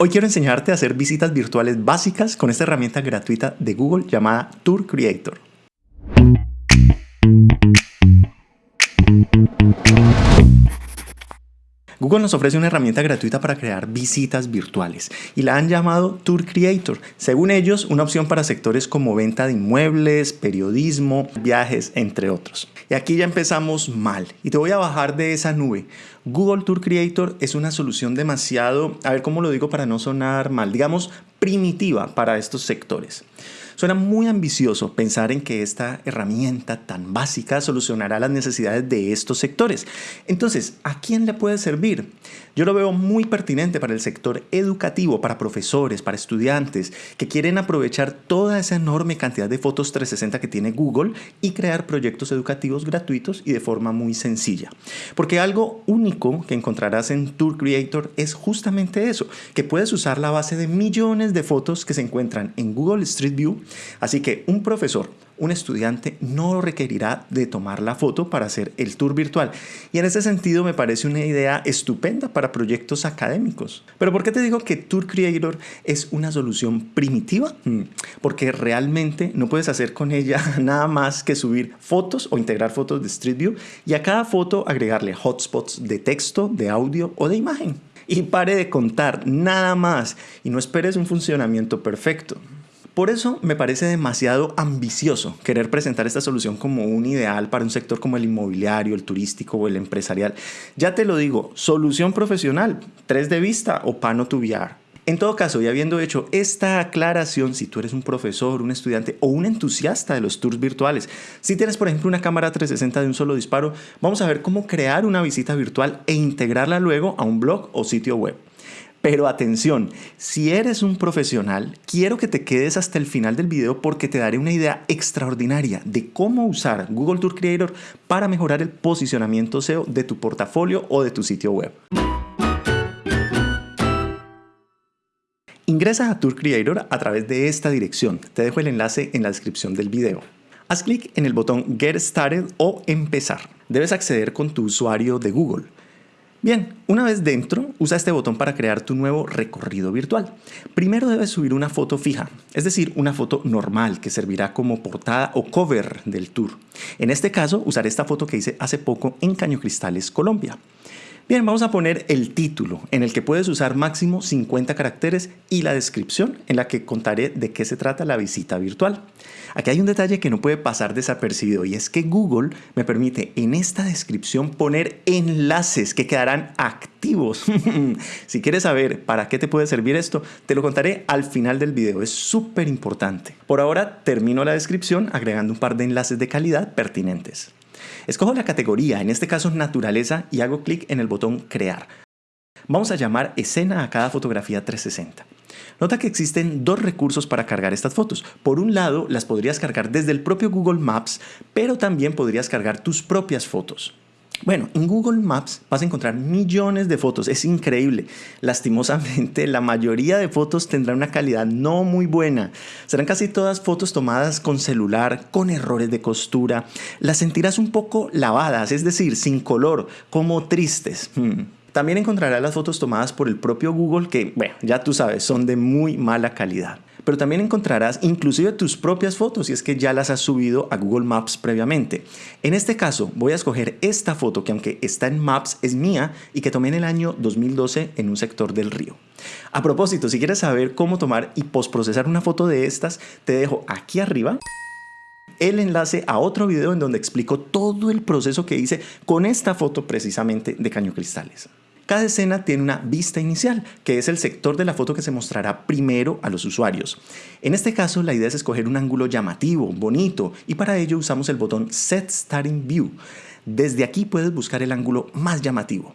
Hoy quiero enseñarte a hacer visitas virtuales básicas con esta herramienta gratuita de Google llamada Tour Creator. Google nos ofrece una herramienta gratuita para crear visitas virtuales y la han llamado Tour Creator. Según ellos, una opción para sectores como venta de inmuebles, periodismo, viajes, entre otros. Y aquí ya empezamos mal y te voy a bajar de esa nube. Google Tour Creator es una solución demasiado, a ver cómo lo digo para no sonar mal, digamos primitiva para estos sectores. Suena muy ambicioso pensar en que esta herramienta tan básica solucionará las necesidades de estos sectores. Entonces, ¿a quién le puede servir? Yo lo veo muy pertinente para el sector educativo, para profesores, para estudiantes que quieren aprovechar toda esa enorme cantidad de fotos 360 que tiene Google y crear proyectos educativos gratuitos y de forma muy sencilla. Porque algo único que encontrarás en Tour Creator es justamente eso, que puedes usar la base de millones de fotos que se encuentran en Google Street View Así que un profesor, un estudiante no requerirá de tomar la foto para hacer el tour virtual. Y en ese sentido me parece una idea estupenda para proyectos académicos. Pero ¿por qué te digo que Tour Creator es una solución primitiva? Hmm, porque realmente no puedes hacer con ella nada más que subir fotos o integrar fotos de Street View y a cada foto agregarle hotspots de texto, de audio o de imagen. Y pare de contar, nada más. Y no esperes un funcionamiento perfecto. Por eso me parece demasiado ambicioso querer presentar esta solución como un ideal para un sector como el inmobiliario, el turístico o el empresarial. Ya te lo digo, solución profesional, 3 de vista o pano to VR. En todo caso, y habiendo hecho esta aclaración, si tú eres un profesor, un estudiante o un entusiasta de los tours virtuales, si tienes por ejemplo una cámara 360 de un solo disparo, vamos a ver cómo crear una visita virtual e integrarla luego a un blog o sitio web. Pero atención, si eres un profesional, quiero que te quedes hasta el final del video porque te daré una idea extraordinaria de cómo usar Google Tour Creator para mejorar el posicionamiento SEO de tu portafolio o de tu sitio web. Ingresa a Tour Creator a través de esta dirección. Te dejo el enlace en la descripción del video. Haz clic en el botón Get Started o Empezar. Debes acceder con tu usuario de Google. Bien, una vez dentro, usa este botón para crear tu nuevo recorrido virtual. Primero debes subir una foto fija, es decir, una foto normal que servirá como portada o cover del tour. En este caso, usaré esta foto que hice hace poco en Caño Cristales, Colombia. Bien, vamos a poner el título, en el que puedes usar máximo 50 caracteres y la descripción, en la que contaré de qué se trata la visita virtual. Aquí hay un detalle que no puede pasar desapercibido y es que Google me permite en esta descripción poner enlaces que quedarán activos. si quieres saber para qué te puede servir esto, te lo contaré al final del video, es súper importante. Por ahora termino la descripción agregando un par de enlaces de calidad pertinentes. Escojo la categoría, en este caso naturaleza, y hago clic en el botón crear. Vamos a llamar escena a cada fotografía 360. Nota que existen dos recursos para cargar estas fotos. Por un lado, las podrías cargar desde el propio Google Maps, pero también podrías cargar tus propias fotos. Bueno, en Google Maps vas a encontrar millones de fotos, es increíble. Lastimosamente, la mayoría de fotos tendrán una calidad no muy buena. Serán casi todas fotos tomadas con celular, con errores de costura. Las sentirás un poco lavadas, es decir, sin color, como tristes. Hmm. También encontrarás las fotos tomadas por el propio Google que, bueno, ya tú sabes, son de muy mala calidad pero también encontrarás inclusive tus propias fotos si es que ya las has subido a Google Maps previamente. En este caso voy a escoger esta foto que aunque está en Maps es mía y que tomé en el año 2012 en un sector del río. A propósito, si quieres saber cómo tomar y postprocesar una foto de estas, te dejo aquí arriba el enlace a otro video en donde explico todo el proceso que hice con esta foto precisamente de Caño Cristales. Cada escena tiene una vista inicial, que es el sector de la foto que se mostrará primero a los usuarios. En este caso, la idea es escoger un ángulo llamativo, bonito, y para ello usamos el botón Set Starting View. Desde aquí puedes buscar el ángulo más llamativo.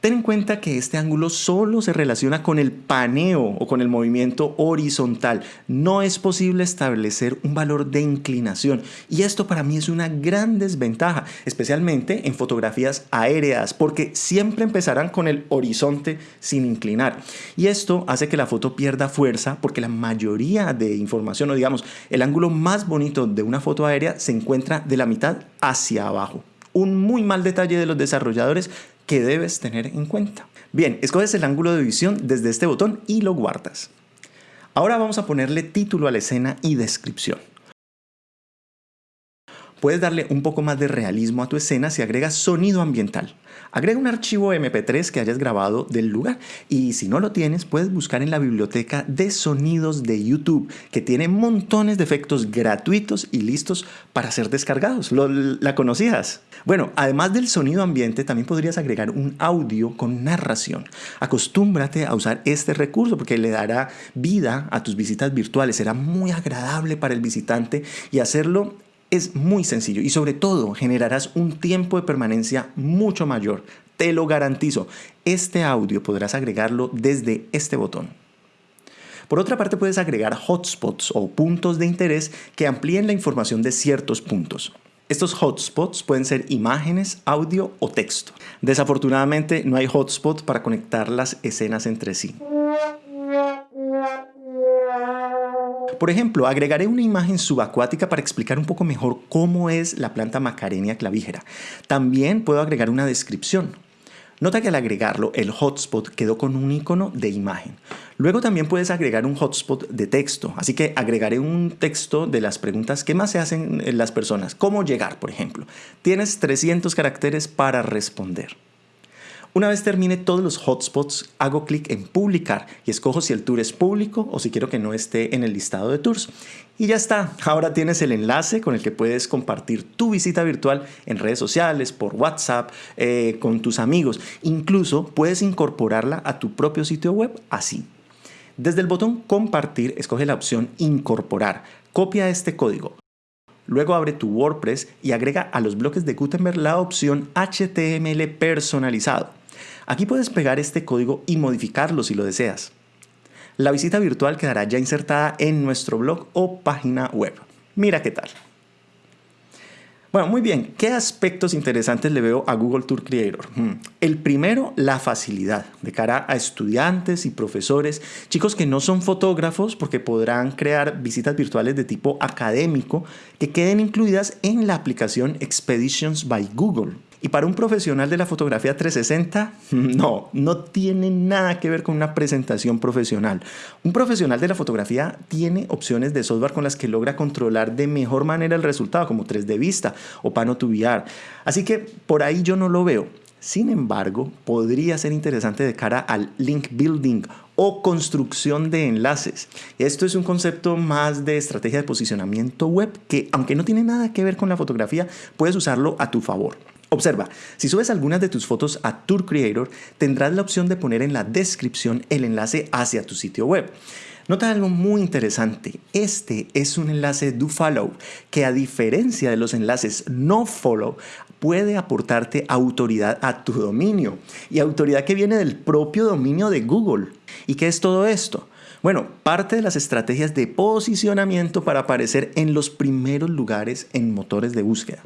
Ten en cuenta que este ángulo solo se relaciona con el paneo o con el movimiento horizontal. No es posible establecer un valor de inclinación y esto para mí es una gran desventaja, especialmente en fotografías aéreas, porque siempre empezarán con el horizonte sin inclinar. Y esto hace que la foto pierda fuerza porque la mayoría de información o digamos el ángulo más bonito de una foto aérea se encuentra de la mitad hacia abajo un muy mal detalle de los desarrolladores que debes tener en cuenta. Bien, escoges el ángulo de visión desde este botón y lo guardas. Ahora vamos a ponerle título a la escena y descripción. Puedes darle un poco más de realismo a tu escena si agregas sonido ambiental. Agrega un archivo MP3 que hayas grabado del lugar y si no lo tienes puedes buscar en la biblioteca de sonidos de YouTube que tiene montones de efectos gratuitos y listos para ser descargados. ¿La conocías? Bueno, además del sonido ambiente también podrías agregar un audio con narración. Acostúmbrate a usar este recurso porque le dará vida a tus visitas virtuales. Será muy agradable para el visitante y hacerlo es muy sencillo y sobre todo generarás un tiempo de permanencia mucho mayor. Te lo garantizo. Este audio podrás agregarlo desde este botón. Por otra parte puedes agregar hotspots o puntos de interés que amplíen la información de ciertos puntos. Estos hotspots pueden ser imágenes, audio o texto. Desafortunadamente no hay hotspot para conectar las escenas entre sí. Por ejemplo, agregaré una imagen subacuática para explicar un poco mejor cómo es la planta Macarenia clavijera. También puedo agregar una descripción. Nota que al agregarlo, el hotspot quedó con un icono de imagen. Luego también puedes agregar un hotspot de texto, así que agregaré un texto de las preguntas que más se hacen las personas. ¿Cómo llegar, por ejemplo? Tienes 300 caracteres para responder. Una vez termine todos los hotspots, hago clic en publicar y escojo si el tour es público o si quiero que no esté en el listado de tours. Y ya está, ahora tienes el enlace con el que puedes compartir tu visita virtual en redes sociales, por WhatsApp, eh, con tus amigos. Incluso puedes incorporarla a tu propio sitio web así. Desde el botón compartir, escoge la opción incorporar. Copia este código. Luego abre tu WordPress y agrega a los bloques de Gutenberg la opción HTML personalizado. Aquí puedes pegar este código y modificarlo si lo deseas. La visita virtual quedará ya insertada en nuestro blog o página web. Mira qué tal. Bueno, muy bien. ¿Qué aspectos interesantes le veo a Google Tour Creator? Hmm. El primero, la facilidad de cara a estudiantes y profesores, chicos que no son fotógrafos porque podrán crear visitas virtuales de tipo académico que queden incluidas en la aplicación Expeditions by Google. Y para un profesional de la fotografía 360, no, no tiene nada que ver con una presentación profesional. Un profesional de la fotografía tiene opciones de software con las que logra controlar de mejor manera el resultado, como 3D Vista o Pano. Así que por ahí yo no lo veo. Sin embargo, podría ser interesante de cara al link building o construcción de enlaces. Esto es un concepto más de estrategia de posicionamiento web que, aunque no tiene nada que ver con la fotografía, puedes usarlo a tu favor. Observa, si subes algunas de tus fotos a Tour Creator, tendrás la opción de poner en la descripción el enlace hacia tu sitio web. Nota algo muy interesante, este es un enlace do follow que a diferencia de los enlaces no follow puede aportarte autoridad a tu dominio y autoridad que viene del propio dominio de Google. ¿Y qué es todo esto? Bueno, parte de las estrategias de posicionamiento para aparecer en los primeros lugares en motores de búsqueda.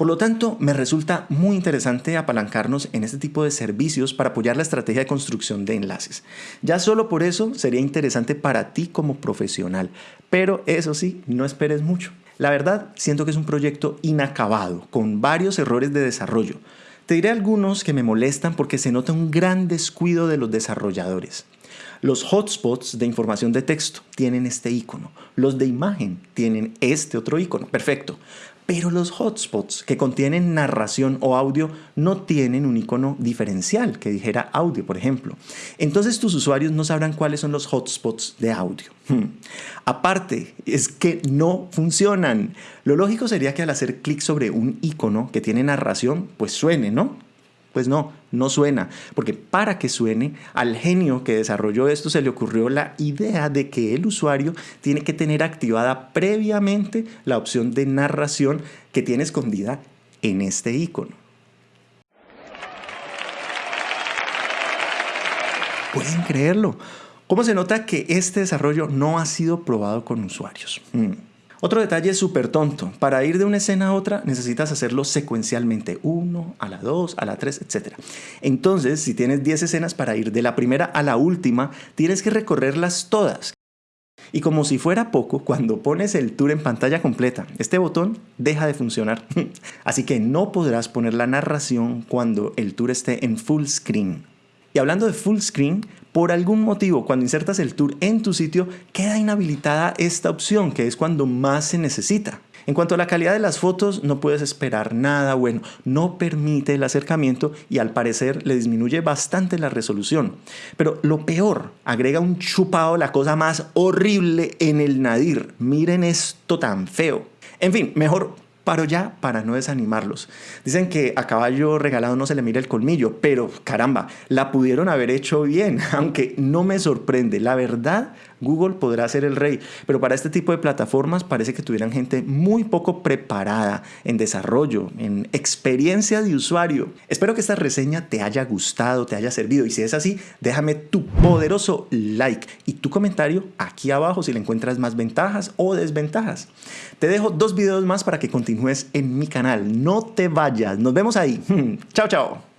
Por lo tanto, me resulta muy interesante apalancarnos en este tipo de servicios para apoyar la estrategia de construcción de enlaces. Ya solo por eso sería interesante para ti como profesional, pero eso sí, no esperes mucho. La verdad, siento que es un proyecto inacabado, con varios errores de desarrollo. Te diré algunos que me molestan porque se nota un gran descuido de los desarrolladores. Los hotspots de información de texto tienen este icono. Los de imagen tienen este otro icono. Perfecto. Pero los hotspots que contienen narración o audio no tienen un icono diferencial que dijera audio, por ejemplo. Entonces tus usuarios no sabrán cuáles son los hotspots de audio. Hmm. Aparte, es que no funcionan. Lo lógico sería que al hacer clic sobre un icono que tiene narración, pues suene, ¿no? Pues no, no suena, porque para que suene, al genio que desarrolló esto se le ocurrió la idea de que el usuario tiene que tener activada previamente la opción de narración que tiene escondida en este icono. ¿Pueden creerlo? ¿Cómo se nota que este desarrollo no ha sido probado con usuarios? Hmm. Otro detalle súper tonto. Para ir de una escena a otra necesitas hacerlo secuencialmente. 1, a la 2, a la 3, etc. Entonces, si tienes 10 escenas para ir de la primera a la última, tienes que recorrerlas todas. Y como si fuera poco, cuando pones el tour en pantalla completa, este botón deja de funcionar. Así que no podrás poner la narración cuando el tour esté en full screen. Y hablando de full screen, por algún motivo cuando insertas el tour en tu sitio queda inhabilitada esta opción que es cuando más se necesita. En cuanto a la calidad de las fotos, no puedes esperar nada bueno, no permite el acercamiento y al parecer le disminuye bastante la resolución. Pero lo peor, agrega un chupado, la cosa más horrible en el nadir. Miren esto tan feo. En fin, mejor paro ya para no desanimarlos. Dicen que a caballo regalado no se le mira el colmillo, pero caramba, la pudieron haber hecho bien, aunque no me sorprende. La verdad, Google podrá ser el rey, pero para este tipo de plataformas parece que tuvieran gente muy poco preparada en desarrollo, en experiencia de usuario. Espero que esta reseña te haya gustado, te haya servido y si es así, déjame tu poderoso like y tu comentario aquí abajo si le encuentras más ventajas o desventajas. Te dejo dos videos más para que continúes en mi canal. No te vayas, nos vemos ahí. chao, chao.